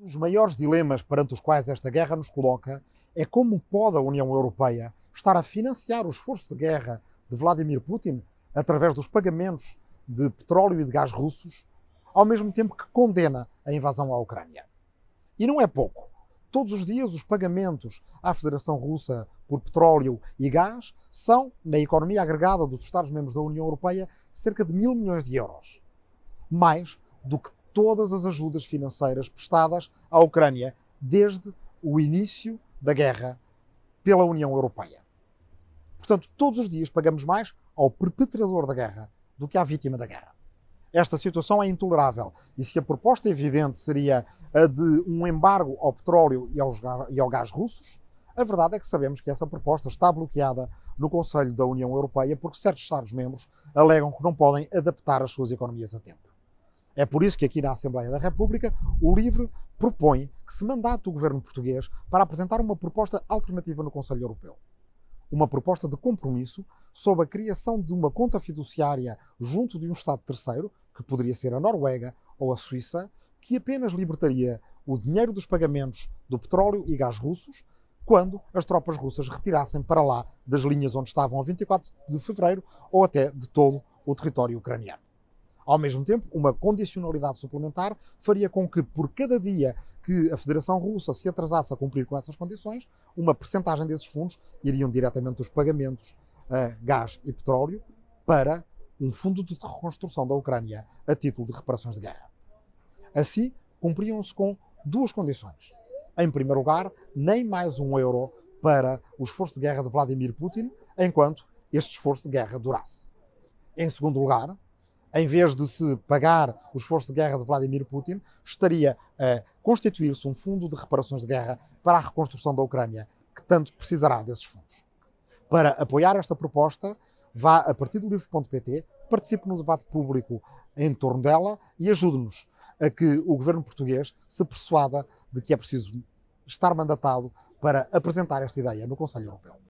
Um dos maiores dilemas perante os quais esta guerra nos coloca é como pode a União Europeia estar a financiar o esforço de guerra de Vladimir Putin através dos pagamentos de petróleo e de gás russos, ao mesmo tempo que condena a invasão à Ucrânia. E não é pouco. Todos os dias os pagamentos à Federação Russa por petróleo e gás são, na economia agregada dos Estados-membros da União Europeia, cerca de mil milhões de euros. Mais do que todas as ajudas financeiras prestadas à Ucrânia desde o início da guerra pela União Europeia. Portanto, todos os dias pagamos mais ao perpetrador da guerra do que à vítima da guerra. Esta situação é intolerável e se a proposta evidente seria a de um embargo ao petróleo e ao gás russos, a verdade é que sabemos que essa proposta está bloqueada no Conselho da União Europeia porque certos Estados-membros alegam que não podem adaptar as suas economias a tempo. É por isso que aqui na Assembleia da República o LIVRE propõe que se mandate o governo português para apresentar uma proposta alternativa no Conselho Europeu. Uma proposta de compromisso sobre a criação de uma conta fiduciária junto de um Estado terceiro, que poderia ser a Noruega ou a Suíça, que apenas libertaria o dinheiro dos pagamentos do petróleo e gás russos quando as tropas russas retirassem para lá das linhas onde estavam a 24 de fevereiro ou até de todo o território ucraniano. Ao mesmo tempo, uma condicionalidade suplementar faria com que, por cada dia que a Federação Russa se atrasasse a cumprir com essas condições, uma percentagem desses fundos iriam diretamente dos pagamentos a gás e petróleo para um fundo de reconstrução da Ucrânia a título de reparações de guerra. Assim, cumpriam-se com duas condições. Em primeiro lugar, nem mais um euro para o esforço de guerra de Vladimir Putin, enquanto este esforço de guerra durasse. Em segundo lugar, em vez de se pagar o esforço de guerra de Vladimir Putin, estaria a constituir-se um fundo de reparações de guerra para a reconstrução da Ucrânia, que tanto precisará desses fundos. Para apoiar esta proposta, vá a partidolivre.pt, participe no debate público em torno dela e ajude-nos a que o governo português se persuada de que é preciso estar mandatado para apresentar esta ideia no Conselho Europeu.